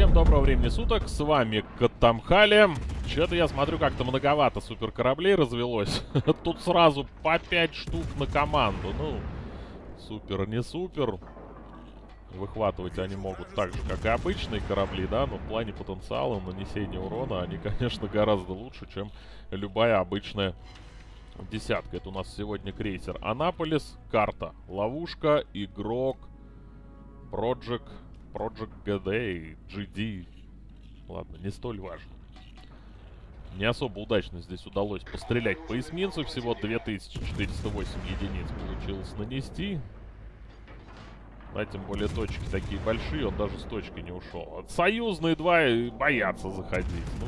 Всем доброго времени суток, с вами Катамхали. Че-то я смотрю, как-то многовато суперкораблей развелось. Тут сразу по 5 штук на команду. Ну, супер, не супер. Выхватывать они могут так же, как и обычные корабли, да, но в плане потенциала нанесения урона они, конечно, гораздо лучше, чем любая обычная десятка. Это у нас сегодня крейсер Анаполис, карта, ловушка, игрок, Project, Project GD, GD. Ладно, не столь важно. Не особо удачно здесь удалось пострелять по эсминцу. Всего 2408 единиц получилось нанести. А тем более точки такие большие, он даже с точки не ушел. Союзные два боятся заходить. Ну.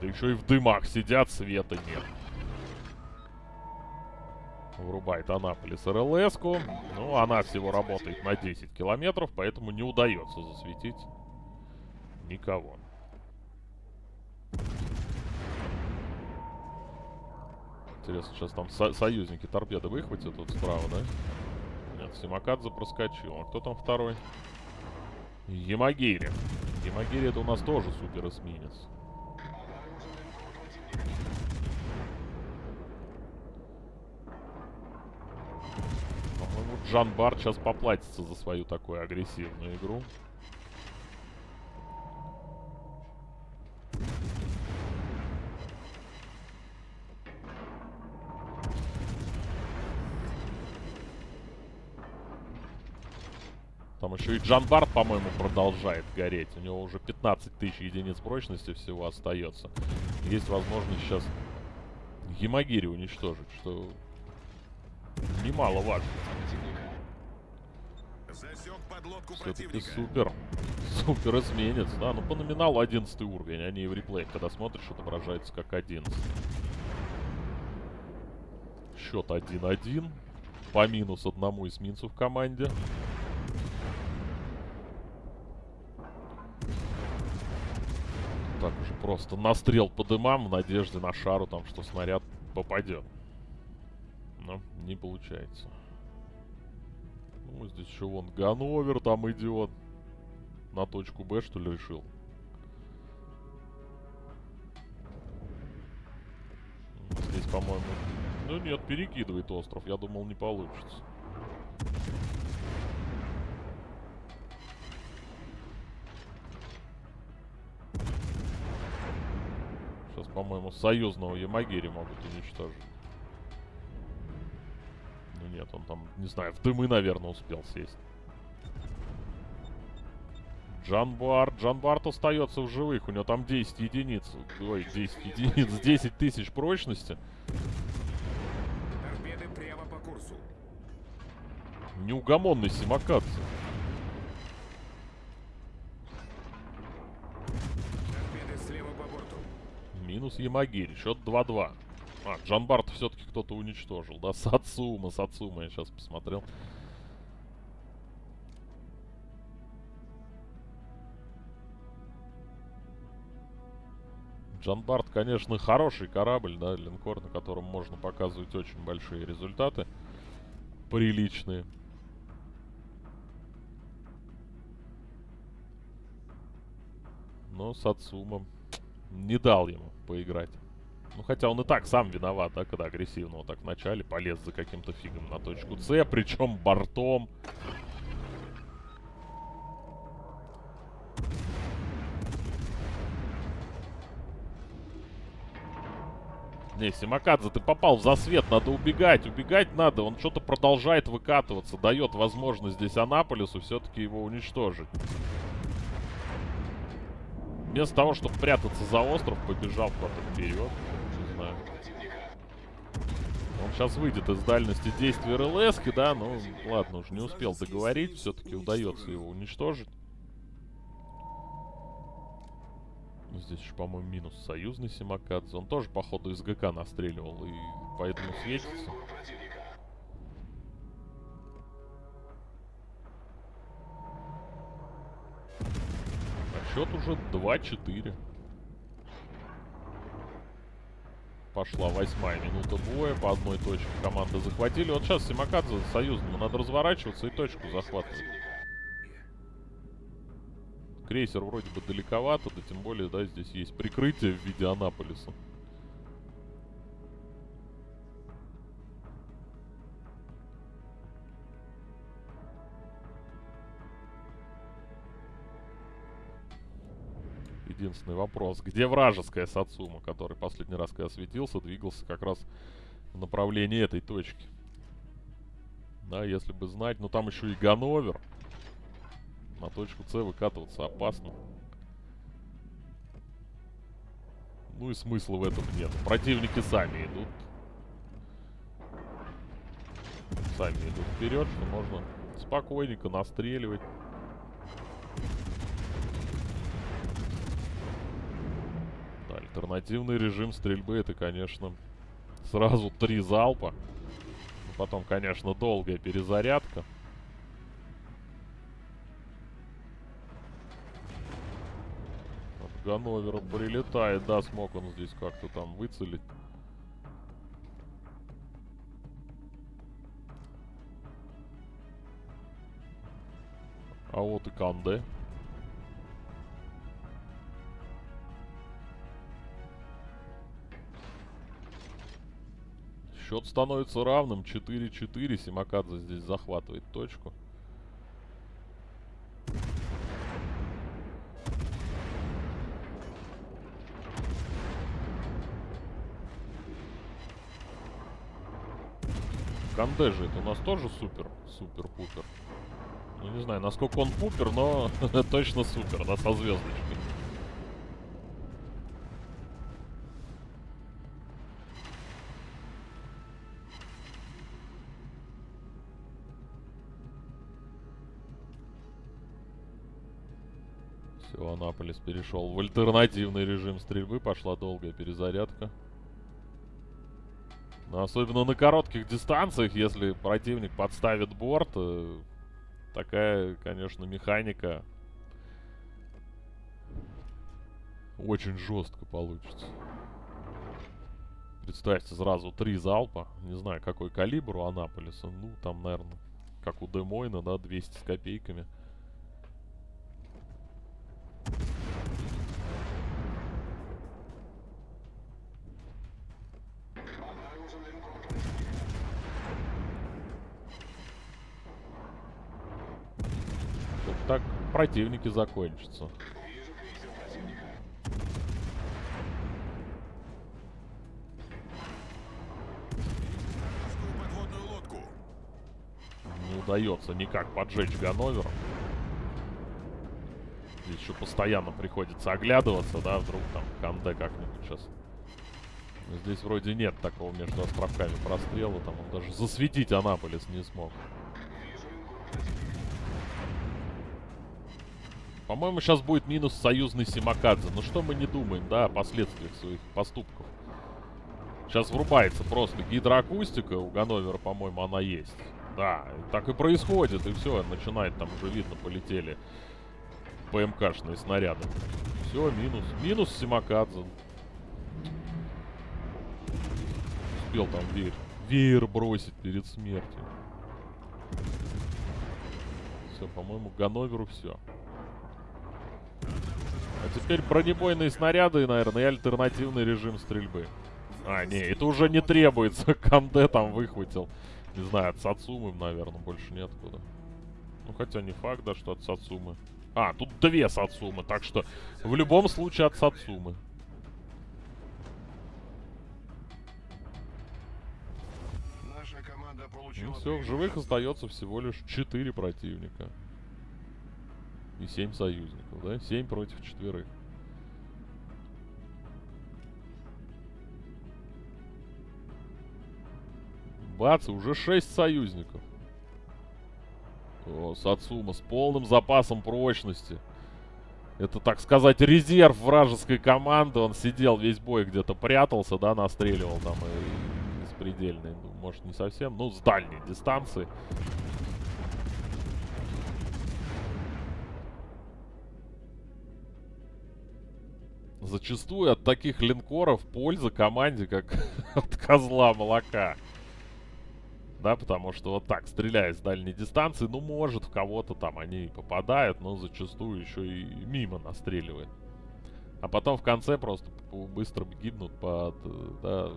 Да еще и в дымах сидят, света нет. Врубает Анаполис РЛС. -ку. Ну, она всего работает на 10 километров, поэтому не удается засветить никого. Интересно, сейчас там со союзники торпеды выхватят тут справа, да? Нет, Симакадзе проскочил. А кто там второй? Ямагири. Ямагири это у нас тоже супер эсминец. Джан Бар сейчас поплатится за свою такую агрессивную игру. Там еще и Джанбард, по-моему, продолжает гореть. У него уже 15 тысяч единиц прочности всего остается. Есть возможность сейчас Гемагири уничтожить, что немаловажно. Все-таки супер. Супер изменец. Да, ну по номиналу 11 уровень, они и в реплее, когда смотришь, отображается как 11. Счет 1-1. По минус одному эсминцу в команде. так уже просто настрел по дымам в надежде на шару, там, что снаряд попадет. Но не получается. Ну, здесь еще вон Гановер там идет. На точку Б, что ли, решил? Здесь, по-моему... Ну нет, перекидывает остров. Я думал, не получится. по-моему, союзного Ямагири могут уничтожить. Он там, не знаю, в дымы, наверное, успел сесть. Джанбарт. Джанбарт остается в живых. У него там 10 единиц. Ой, 10 единиц. 10 тысяч прочности. Торпеды прямо по курсу. Неугомонный Симакадзе. Минус Ямагири. Счет 2-2. А, Джанбарт все-таки кто-то уничтожил, да? Сацума, Сацума, я сейчас посмотрел. Джанбарт, конечно, хороший корабль, да, линкор, на котором можно показывать очень большие результаты. Приличные. Но Сацума не дал ему поиграть. Ну, хотя он и так сам виноват, да, когда агрессивно вот так в начале полез за каким-то фигом на точку С, причем бортом. Не, Симакадзе, ты попал в засвет, надо убегать, убегать надо. Он что-то продолжает выкатываться, дает возможность здесь Анаполису все-таки его уничтожить. Вместо того, чтобы прятаться за остров, побежал куда-то вперед. Сейчас выйдет из дальности действия РЛС, да, ну ладно, уже не успел договорить, все-таки удается его уничтожить. Здесь еще, по-моему, минус союзный Симакадзе. Он тоже, походу, из ГК настреливал и поэтому светится. Счет уже 2-4. Пошла восьмая минута боя. По одной точке команды захватили. Вот сейчас Симакадзе союзному надо разворачиваться и точку захватывать. Крейсер вроде бы далековато, да тем более, да, здесь есть прикрытие в виде Анаполиса. Единственный вопрос. Где вражеская Сацума, который последний раз, когда светился, двигался как раз в направлении этой точки? Да, если бы знать. Но там еще и Гановер. На точку С выкатываться опасно. Ну и смысла в этом нет. Противники сами идут. Сами идут вперед, что можно спокойненько настреливать. Альтернативный режим стрельбы это, конечно, сразу три залпа. Потом, конечно, долгая перезарядка. От Ганновера прилетает. Да, смог он здесь как-то там выцелить. А вот и Канде. Счет становится равным. 4-4. Симакадзе здесь захватывает точку. Канде это у нас тоже супер, супер-пупер. Ну не знаю, насколько он пупер, но точно супер, да, со звездочкой. Анаполис перешел в альтернативный режим стрельбы. Пошла долгая перезарядка. Но особенно на коротких дистанциях, если противник подставит борт, э, такая, конечно, механика очень жестко получится. Представьте, сразу три залпа. Не знаю, какой калибр у Анаполиса. Ну, там, наверное, как у Демойна, да, 200 с копейками. Противники закончатся. Не удается никак поджечь Ганновер. Здесь еще постоянно приходится оглядываться, да, вдруг там Канде как-нибудь сейчас. Здесь вроде нет такого между островками прострела, там он даже засветить Анаполис не смог. По-моему, сейчас будет минус союзный Симакадзе. Ну что мы не думаем, да, о последствиях своих поступков. Сейчас врубается просто гидроакустика. У Ганновера, по-моему, она есть. Да, так и происходит. И все, начинает там уже видно, полетели ПМКшные снаряды. Все, минус. Минус Симакадзе. Успел там веер. Веер бросить перед смертью. Все, по-моему, Ганноверу все. А теперь бронебойные снаряды, наверное, и альтернативный режим стрельбы. А, не, это уже не требуется. Канде там выхватил. Не знаю, от Сацумы, наверное, больше неоткуда. Ну, хотя не факт, да, что от Сацумы. А, тут две Сацумы, так что в любом случае от Сацумы. Ну все, в живых остается всего лишь 4 противника. И 7 союзников, да? 7 против четверых. Бац, уже 6 союзников. О, Сацума с полным запасом прочности. Это, так сказать, резерв вражеской команды. Он сидел весь бой где-то прятался, да, настреливал там и, предельной. Ну, может, не совсем, ну, с дальней дистанции. Зачастую от таких линкоров польза команде, как от козла молока. Да, потому что вот так, стреляя с дальней дистанции, ну, может, в кого-то там они попадают, но зачастую еще и мимо настреливает. А потом в конце просто быстро гибнут под э, да,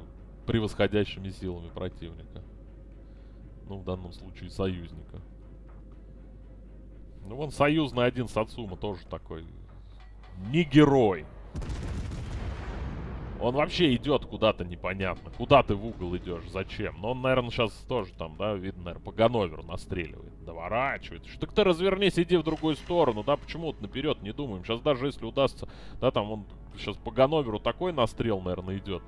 превосходящими силами противника. Ну, в данном случае союзника. Ну, вон союзный один Сацума тоже такой. Не герой. Он вообще идет куда-то непонятно. Куда ты в угол идешь? Зачем? Но он, наверное, сейчас тоже там, да, видно, наверное, по Ганноверу настреливает. Доворачивает. Что так ты развернись, иди в другую сторону, да? Почему вот наперед не думаем? Сейчас даже если удастся, да, там он сейчас по Ганноверу такой настрел, наверное, идет.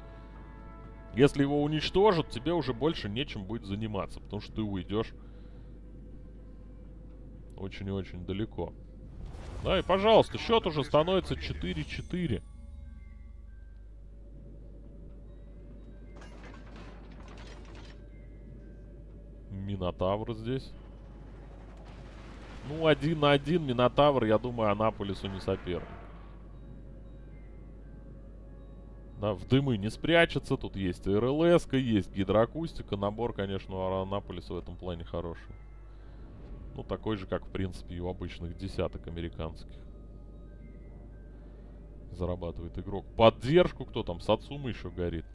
Если его уничтожат, тебе уже больше нечем будет заниматься, потому что ты уйдешь очень и очень далеко. Да, и пожалуйста, счет уже становится 4-4. Минотавр здесь. Ну, один на один Минотавр, я думаю, Анаполису не соперник. Да, в дымы не спрячется. Тут есть РЛС, есть гидроакустика. Набор, конечно, у Анаполиса в этом плане хороший. Ну, такой же, как, в принципе, и у обычных десяток американских. Зарабатывает игрок. Поддержку кто там? Сацума еще горит.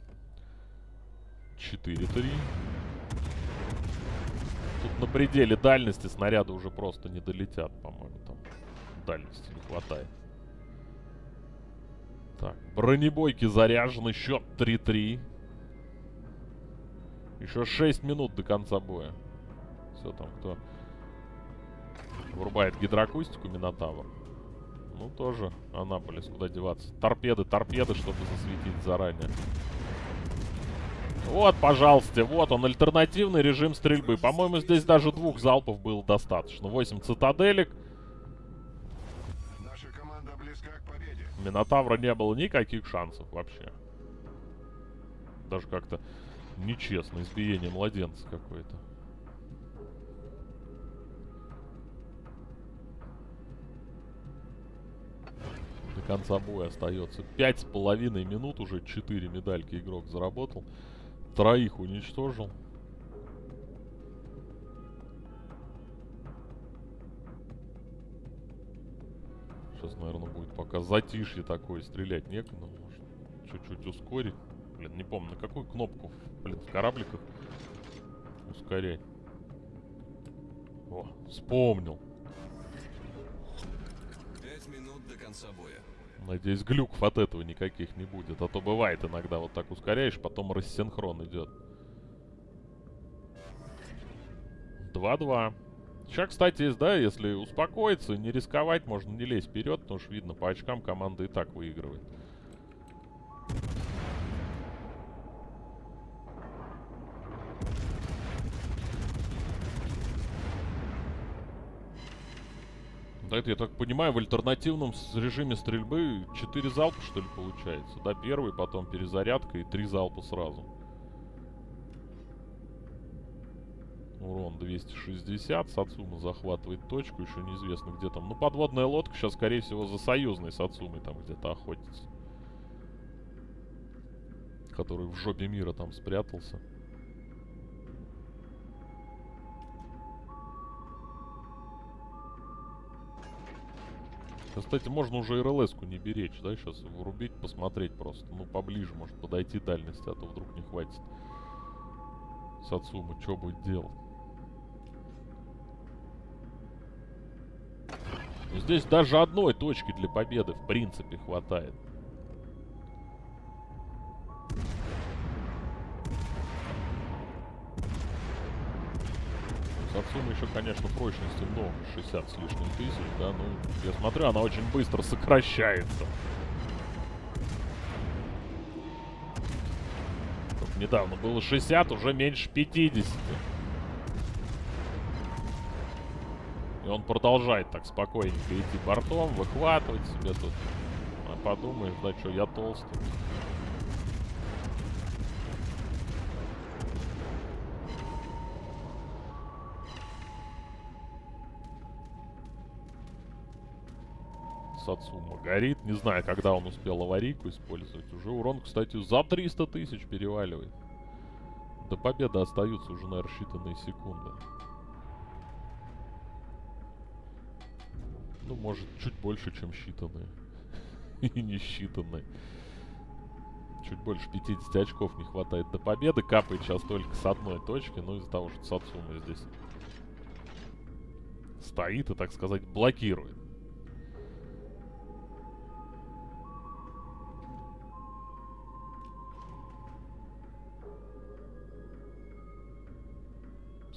4-3. Тут на пределе дальности снаряды уже просто не долетят, по-моему, там дальности не хватает. Так, бронебойки заряжены, счет 3-3. Еще 6 минут до конца боя. Все там, кто врубает гидроакустику, Минотавр. Ну, тоже Анаполис, куда деваться. Торпеды, торпеды, чтобы засветить заранее. Вот, пожалуйста, вот он, альтернативный режим стрельбы. По-моему, здесь даже двух залпов было достаточно. 8 цитаделек. Минотавра не было никаких шансов вообще. Даже как-то нечестно. Избиение младенца какое-то. Конца боя остается. Пять с половиной минут уже. Четыре медальки игрок заработал. Троих уничтожил. Сейчас, наверное, будет пока затишье такое. Стрелять некуда. Может, чуть-чуть ускорить. Блин, не помню, на какую кнопку, блин, в корабликах ускорять. О, вспомнил. Пять минут до конца боя. Надеюсь, глюков от этого никаких не будет. А то бывает иногда вот так ускоряешь, потом рассинхрон идет. 2-2. Сейчас, кстати, есть, да, если успокоиться, не рисковать, можно не лезть вперед, потому что видно, по очкам команда и так выигрывает. Это, я так понимаю, в альтернативном режиме стрельбы 4 залпа, что ли, получается? Да, первый, потом перезарядка и 3 залпа сразу. Урон 260. Сацума захватывает точку. Еще неизвестно, где там. Ну, подводная лодка сейчас, скорее всего, за союзной Сацумой там где-то охотится. Который в жопе мира там спрятался. Кстати, можно уже РЛС-ку не беречь, да, сейчас врубить, посмотреть просто. Ну, поближе, может, подойти дальности, а то вдруг не хватит. Сацума, что будет делать? Здесь даже одной точки для победы, в принципе, хватает. Конечно, прочности много, 60 с лишним тысяч, да, ну, я смотрю, она очень быстро сокращается. Только недавно было 60, уже меньше 50. И он продолжает так спокойненько идти бортом, выхватывать себе тут. А подумаешь, да что, я толстый. Сацума горит. Не знаю, когда он успел аварийку использовать. Уже урон, кстати, за 300 тысяч переваливает. До победы остаются уже, наверное, считанные секунды. Ну, может, чуть больше, чем считанные. И не считанные. Чуть больше 50 очков не хватает до победы. Капает сейчас только с одной точки. Ну, из-за того, что Сацума здесь стоит и, так сказать, блокирует.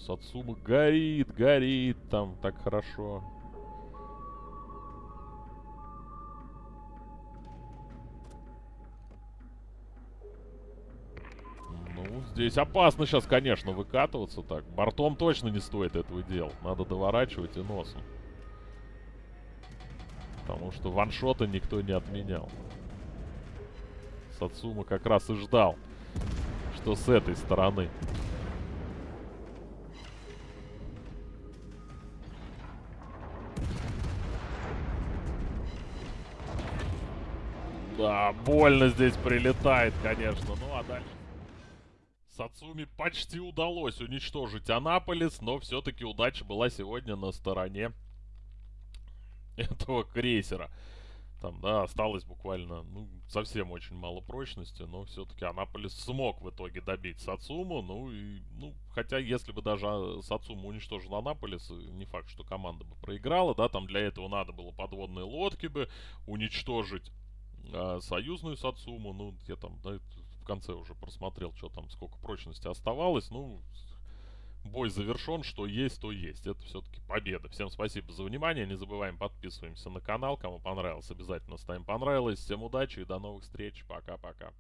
Сацума горит, горит там так хорошо. Ну, здесь опасно сейчас, конечно, выкатываться так. Бортом точно не стоит этого делать. Надо доворачивать и носом. Потому что ваншота никто не отменял. Сацума как раз и ждал, что с этой стороны. Да, больно здесь прилетает, конечно. Ну, а дальше... Сацуми почти удалось уничтожить Анаполис, но все-таки удача была сегодня на стороне этого крейсера. Там, да, осталось буквально, ну, совсем очень мало прочности, но все-таки Анаполис смог в итоге добить Сацуму, ну, и, ну, хотя если бы даже а, Сацума уничтожил Анаполис, не факт, что команда бы проиграла, да, там для этого надо было подводные лодки бы уничтожить а, союзную Сацуму, ну, я там, да, в конце уже просмотрел, что там, сколько прочности оставалось, ну, бой завершен, что есть, то есть. Это все-таки победа. Всем спасибо за внимание. Не забываем подписываемся на канал. Кому понравилось, обязательно ставим понравилось. Всем удачи и до новых встреч. Пока-пока.